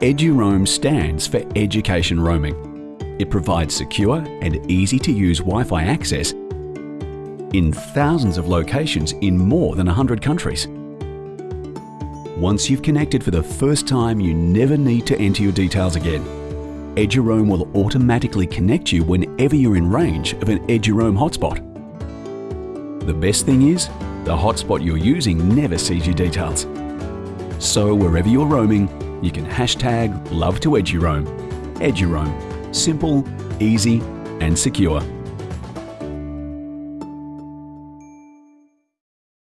EduRoam stands for Education Roaming. It provides secure and easy to use Wi Fi access in thousands of locations in more than 100 countries. Once you've connected for the first time, you never need to enter your details again. EduRoam will automatically connect you whenever you're in range of an EduRoam hotspot. The best thing is, the hotspot you're using never sees your details. So wherever you're roaming, you can hashtag love to EduRoam. EduRoam. Simple, easy and secure.